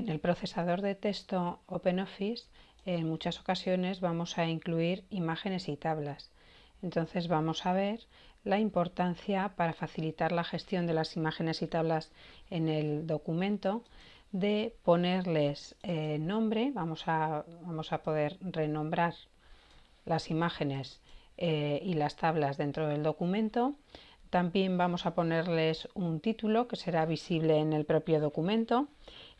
En el procesador de texto OpenOffice en muchas ocasiones vamos a incluir imágenes y tablas. Entonces vamos a ver la importancia para facilitar la gestión de las imágenes y tablas en el documento de ponerles eh, nombre, vamos a, vamos a poder renombrar las imágenes eh, y las tablas dentro del documento. También vamos a ponerles un título que será visible en el propio documento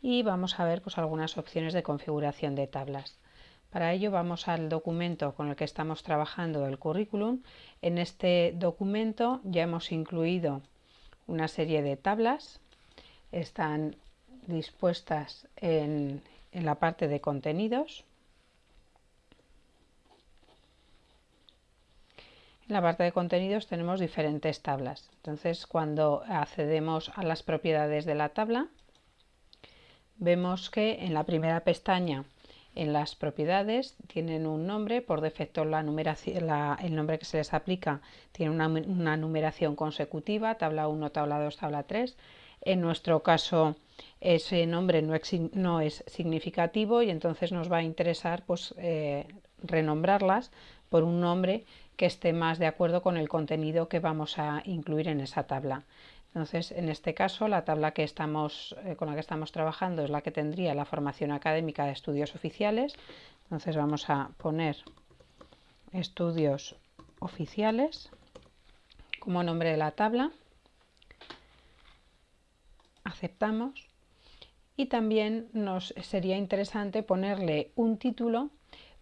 y vamos a ver pues, algunas opciones de configuración de tablas. Para ello vamos al documento con el que estamos trabajando el currículum. En este documento ya hemos incluido una serie de tablas. Están dispuestas en, en la parte de contenidos. En la parte de contenidos tenemos diferentes tablas. Entonces, cuando accedemos a las propiedades de la tabla, vemos que en la primera pestaña, en las propiedades, tienen un nombre. Por defecto, la el nombre que se les aplica tiene una, numeración consecutiva, tabla 1, tabla 2, tabla 3. En nuestro caso, ese nombre no, no, es significativo y entonces nos va a interesar pues, eh, renombrarlas por un nombre que esté más de acuerdo con el contenido que vamos a incluir en esa tabla. Entonces, en este caso, la tabla que estamos, eh, con la que estamos trabajando es la que tendría la formación académica de estudios oficiales. Entonces vamos a poner estudios oficiales como nombre de la tabla. Aceptamos. Y también nos sería interesante ponerle un título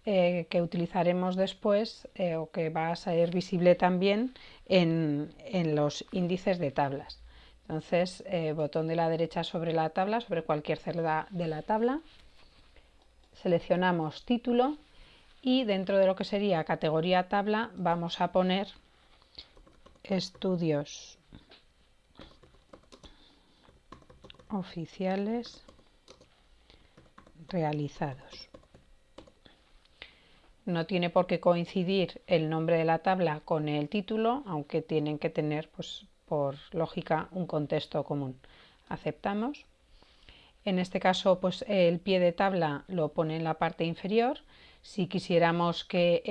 eh, que utilizaremos después eh, o que va a ser visible también en, los índices de tablas. Entonces, eh, botón de la derecha sobre la tabla, sobre cualquier celda de la tabla, seleccionamos título y dentro de lo que sería categoría tabla vamos a poner estudios oficiales realizados no tiene por qué coincidir el nombre de la tabla con el título, aunque tienen que tener, pues, por lógica, un contexto común. Aceptamos. En este caso, pues el pie de tabla lo pone en la parte inferior. Si quisiéramos que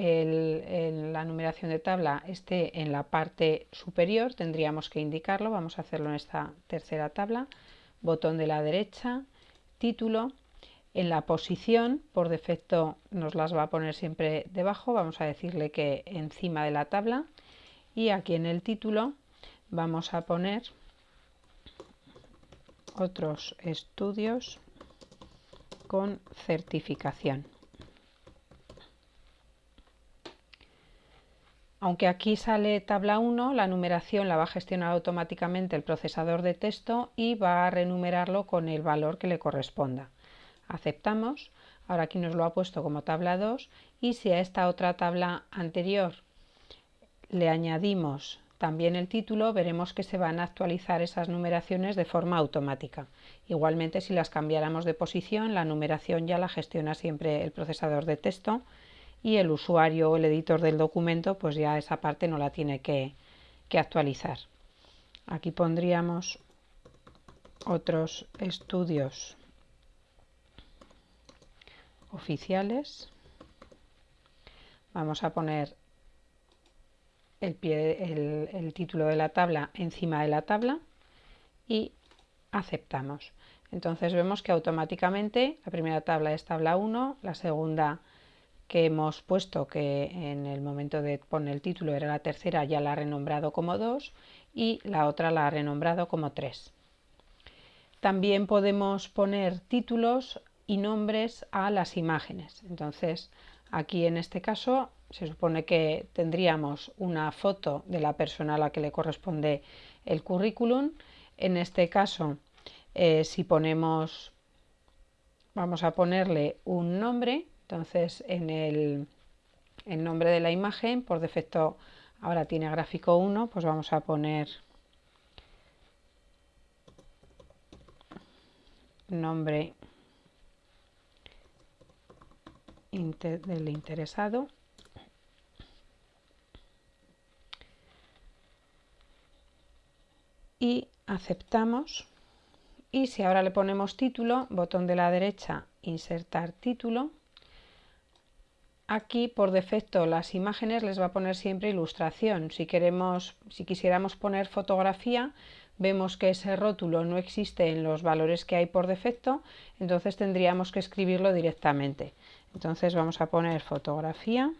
la numeración de tabla esté en la parte superior, tendríamos que indicarlo. Vamos a hacerlo en esta tercera tabla. Botón de la derecha, título, en la posición, por defecto nos las va a poner siempre debajo, vamos a decirle que encima de la tabla y aquí en el título vamos a poner otros estudios con certificación. Aunque aquí sale tabla 1, la numeración la va a gestionar automáticamente el procesador de texto y va a renumerarlo con el valor que le corresponda aceptamos, ahora aquí nos lo ha puesto como tabla 2 y si a esta otra tabla anterior le añadimos también el título, veremos que se van a actualizar esas numeraciones de forma automática. Igualmente, si las cambiáramos de posición, la numeración ya la gestiona siempre el procesador de texto y el usuario o el editor del documento, pues ya esa parte no la tiene que, que actualizar. Aquí pondríamos otros estudios oficiales. Vamos a poner el, título de la tabla encima de la tabla y aceptamos. Entonces vemos que automáticamente la primera tabla es tabla 1, la segunda que hemos puesto que en el momento de poner el título era la tercera ya la ha renombrado como 2 y la otra la ha renombrado como 3. También podemos poner títulos y nombres a las imágenes. Entonces, aquí en este caso se supone que tendríamos una foto de la persona a la que le corresponde el currículum. En este caso, eh, si ponemos, vamos a ponerle un nombre, entonces en el, el nombre de la imagen, por defecto ahora tiene gráfico 1, pues vamos a poner nombre del interesado y aceptamos y si ahora le ponemos título, botón de la derecha, insertar título, aquí por defecto las imágenes les va a poner siempre ilustración. Si, queremos, si quisiéramos poner fotografía, vemos que ese rótulo no existe en los valores que hay por defecto, entonces tendríamos que escribirlo directamente. Entonces vamos a poner fotografía,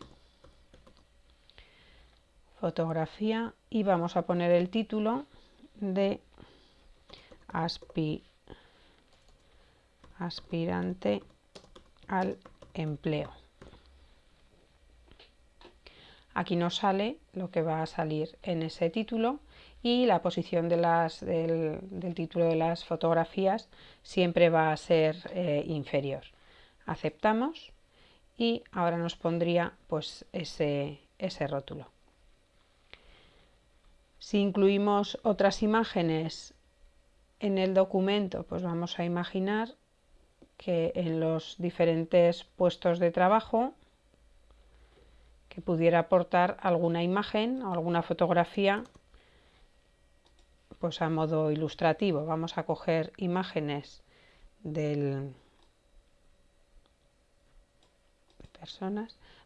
fotografía y vamos a poner el título de aspirante al empleo. Aquí nos sale lo que va a salir en ese título y la posición del, título de las fotografías siempre va a ser eh, inferior. Aceptamos y ahora nos pondría pues ese, ese rótulo. Si incluimos otras imágenes en el documento, pues vamos a imaginar que en los diferentes puestos de trabajo que pudiera aportar alguna imagen o alguna fotografía pues a modo ilustrativo. Vamos a coger imágenes del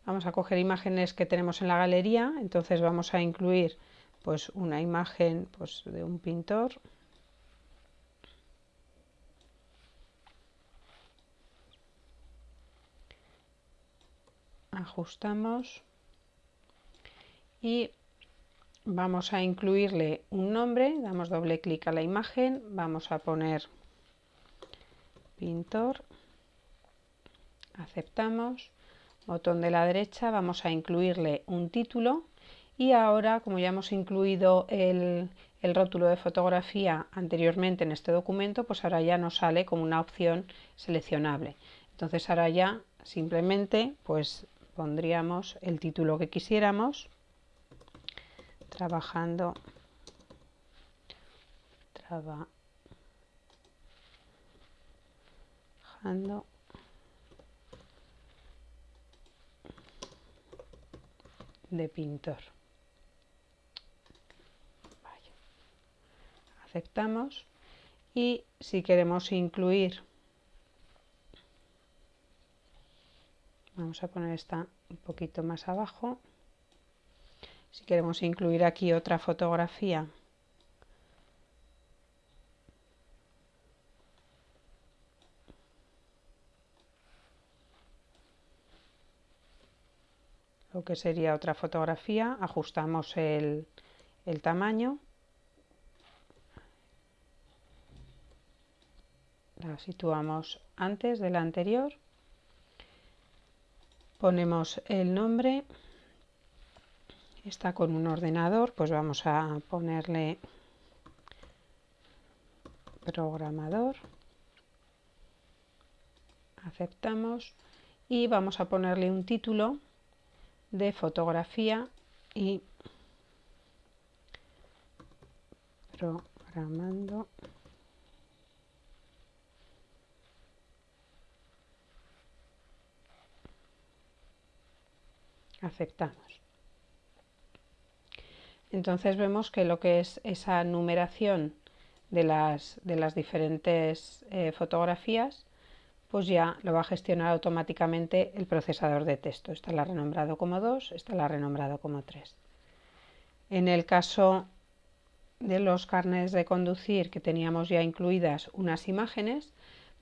Vamos a coger imágenes que tenemos en la galería, entonces vamos a incluir pues una imagen pues, de un pintor. Ajustamos. Y vamos a incluirle un nombre, damos doble clic a la imagen, vamos a poner pintor, aceptamos, botón de la derecha, vamos a incluirle un título y ahora como ya hemos incluido el, rótulo de fotografía anteriormente en este documento pues ahora ya nos sale como una opción seleccionable. Entonces ahora ya simplemente pues pondríamos el título que quisiéramos trabajando trabajando de pintor. Aceptamos. Y si queremos incluir vamos a poner esta un poquito más abajo. Si queremos incluir aquí otra fotografía lo que sería otra fotografía ajustamos el, tamaño. La situamos antes de la anterior, ponemos el nombre, está con un ordenador, pues vamos a ponerle programador, aceptamos. Y vamos a ponerle un título de fotografía y programando aceptamos. Entonces vemos que lo que es esa numeración de las, de las diferentes eh, fotografías, pues ya lo va a gestionar automáticamente el procesador de texto. Esta la ha renombrado como 2, esta la ha renombrado como 3. En el caso de los carnes de conducir que teníamos ya incluidas unas imágenes,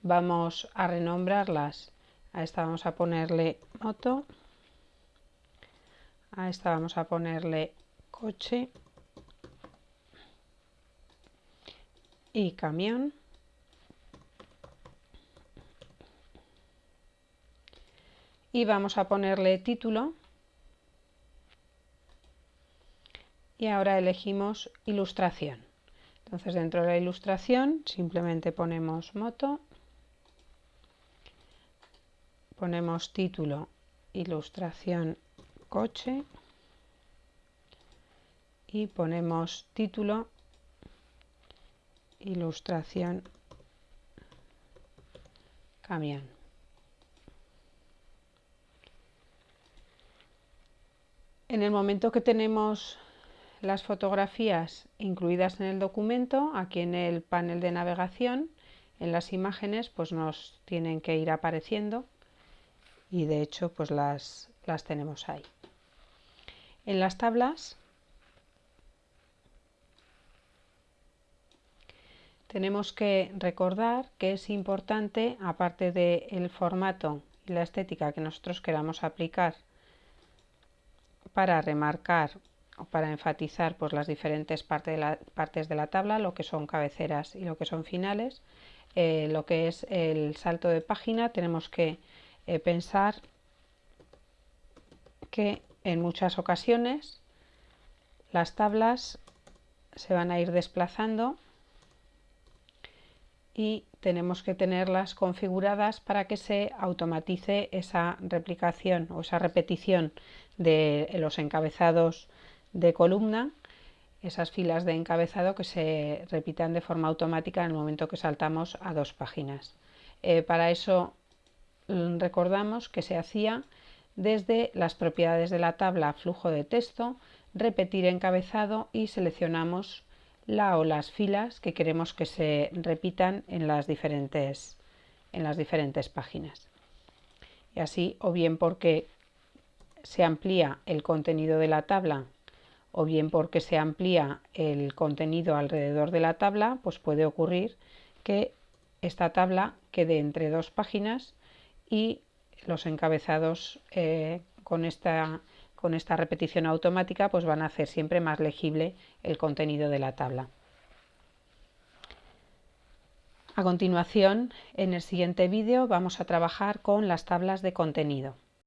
vamos a renombrarlas. A esta vamos a ponerle moto a esta vamos a ponerle coche y camión y vamos a ponerle título. Y ahora elegimos ilustración. Entonces dentro de la ilustración simplemente ponemos moto ponemos título ilustración coche y ponemos título ilustración camión en el momento que tenemos las fotografías incluidas en el documento aquí en el panel de navegación en las imágenes pues nos tienen que ir apareciendo y de hecho pues las, las tenemos ahí. En las tablas tenemos que recordar que es importante, aparte del formato y la estética que nosotros queramos aplicar para remarcar o para enfatizar pues, las diferentes partes de la tabla, lo que son cabeceras y lo que son finales, eh, lo que es el salto de página, tenemos que eh, pensar que en muchas ocasiones las tablas se van a ir desplazando y tenemos que tenerlas configuradas para que se automatice esa replicación o esa repetición de los encabezados de columna esas filas de encabezado que se repitan de forma automática en el momento que saltamos a dos páginas. Eh, para eso mm, recordamos que se hacía desde las propiedades de la tabla flujo de texto, repetir encabezado y seleccionamos la o las filas que queremos que se repitan en las diferentes, en las diferentes páginas. Y así, o bien porque se amplía el contenido de la tabla o bien porque se amplía el contenido alrededor de la tabla, pues puede ocurrir que esta tabla quede entre dos páginas y los encabezados eh, con, esta, con esta repetición automática pues van a hacer siempre más legible el contenido de la tabla. A continuación, en el siguiente vídeo vamos a trabajar con las tablas de contenido.